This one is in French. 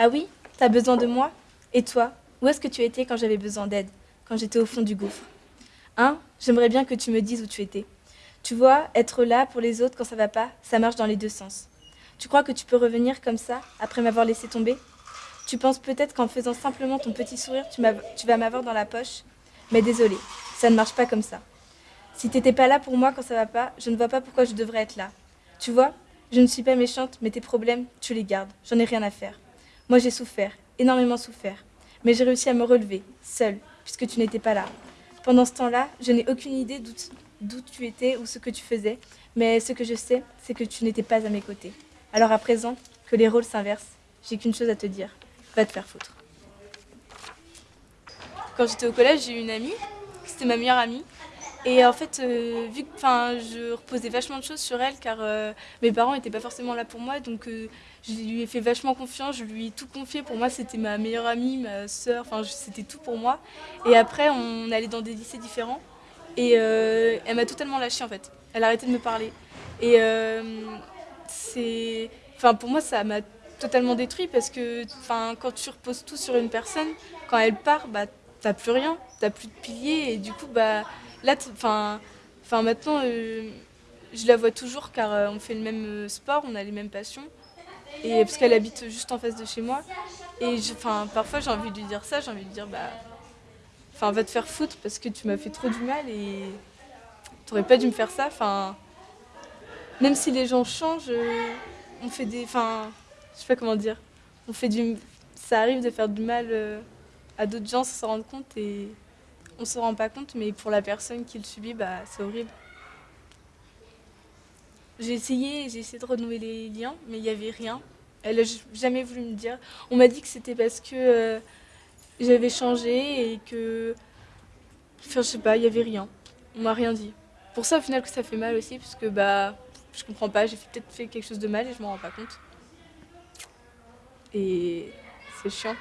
Ah oui T'as besoin de moi? Et toi Où est-ce que tu étais quand j'avais besoin d'aide? Quand j'étais au fond du gouffre? Hein? J'aimerais bien que tu me dises où tu étais. Tu vois, être là pour les autres quand ça va pas, ça marche dans les deux sens. Tu crois que tu peux revenir comme ça, après m'avoir laissé tomber? Tu penses peut-être qu'en faisant simplement ton petit sourire, tu, vas m'avoir dans la poche? Mais désolé, ça ne marche pas comme ça. Si t'étais pas là pour moi quand ça va pas, je ne vois pas pourquoi je devrais être là. Tu vois, je ne suis pas méchante, mais tes problèmes, tu les gardes. J'en ai rien à faire. Moi, j'ai souffert, énormément souffert. Mais j'ai réussi à me relever, seule, puisque tu n'étais pas là. Pendant ce temps-là, je n'ai aucune idée d'où tu étais ou ce que tu faisais, mais ce que je sais, c'est que tu n'étais pas à mes côtés. Alors à présent, que les rôles s'inversent, j'ai qu'une chose à te dire, va te faire foutre. Quand j'étais au collège, j'ai eu une amie, c'était ma meilleure amie, et en fait, euh, vu que je reposais vachement de choses sur elle, car euh, mes parents n'étaient pas forcément là pour moi, donc euh, je lui ai fait vachement confiance, je lui ai tout confié. Pour moi, c'était ma meilleure amie, ma enfin, c'était tout pour moi. Et après, on allait dans des lycées différents, et elle m'a totalement lâchée en fait. Elle a arrêté de me parler. Et c'est. Pour moi, ça m'a totalement détruit parce que quand tu reposes tout sur une personne, quand elle part, bah, t'as plus rien, t'as plus de piliers, et du coup, bah Là, enfin, maintenant, euh, je la vois toujours car euh, on fait le même euh, sport, on a les mêmes passions. Et parce qu'elle habite juste en face de chez moi. Et enfin, parfois j'ai envie de lui dire ça, j'ai envie de dire bah, enfin, va te faire foutre parce que tu m'as fait trop du mal et t'aurais pas dû me faire ça. Même si les gens changent, on fait des, enfin, je sais pas comment dire, on fait du, ça arrive de faire du mal à d'autres gens sans s'en rendre compte on se rend pas compte, mais pour la personne qui le subit, bah, c'est horrible. J'ai essayé, j'ai essayé de renouer les liens, mais il n'y avait rien. Elle n'a jamais voulu me dire. On m'a dit que c'était parce que euh, j'avais changé et que... Enfin, je sais pas, il n'y avait rien. On m'a rien dit. Pour ça, au final, que ça fait mal aussi, parce que bah, je comprends pas, j'ai peut-être fait quelque chose de mal et je m'en rends pas compte. Et c'est chiant.